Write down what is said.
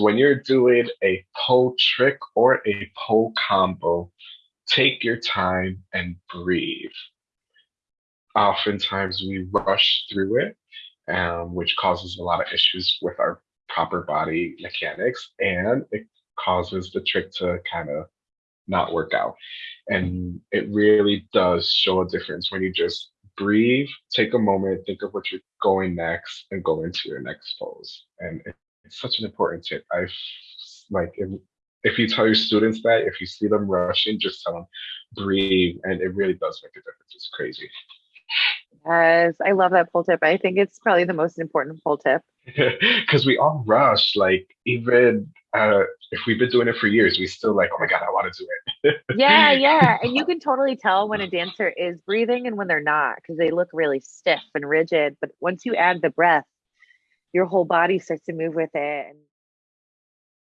when you're doing a pole trick or a pole combo, take your time and breathe. Oftentimes we rush through it, um, which causes a lot of issues with our proper body mechanics, and it causes the trick to kind of not work out. And it really does show a difference when you just breathe, take a moment, think of what you're going next, and go into your next pose. And it's such an important tip. I've like if, if you tell your students that, if you see them rushing, just tell them breathe, and it really does make a difference. It's crazy. Yes, I love that pole tip. I think it's probably the most important pole tip. Because we all rush, like even uh, if we've been doing it for years, we still like, oh my god, I want to do it. yeah, yeah, and you can totally tell when a dancer is breathing and when they're not, because they look really stiff and rigid. But once you add the breath, your whole body starts to move with it, and